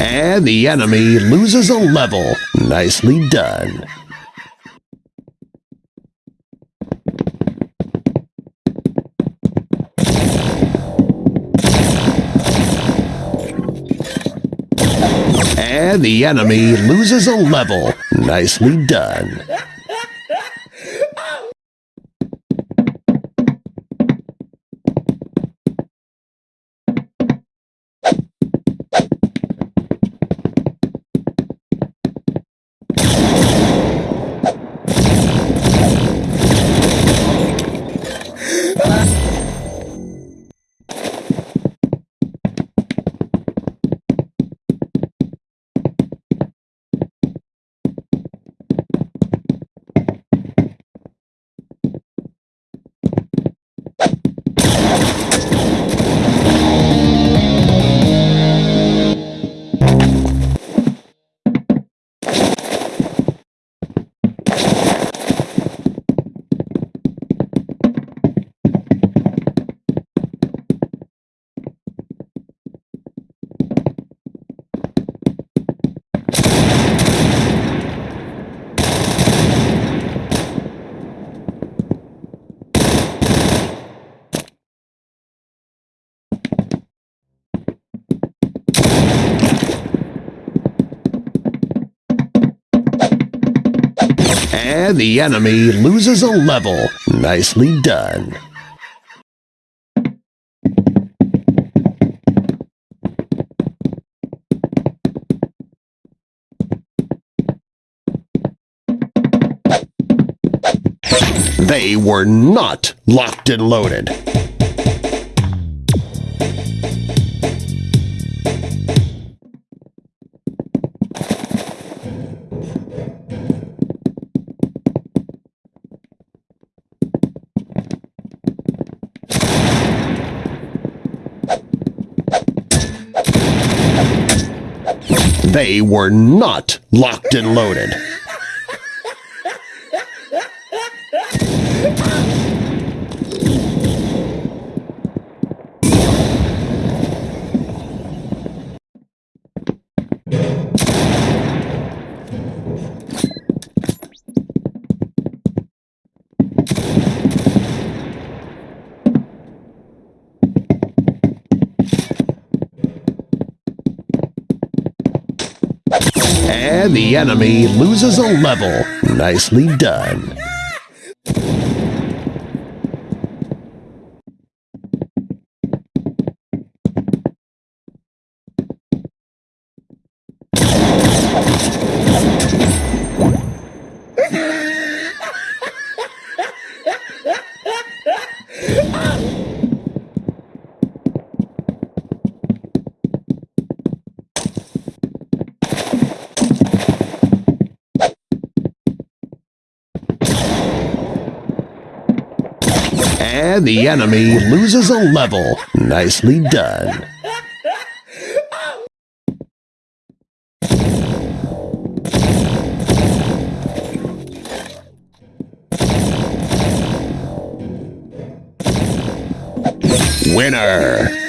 And the enemy loses a level. Nicely done. And the enemy loses a level. Nicely done. And the enemy loses a level. Nicely done. They were not locked and loaded. They were not locked and loaded. And the enemy loses a level. Nicely done. And the enemy loses a level. Nicely done. Winner!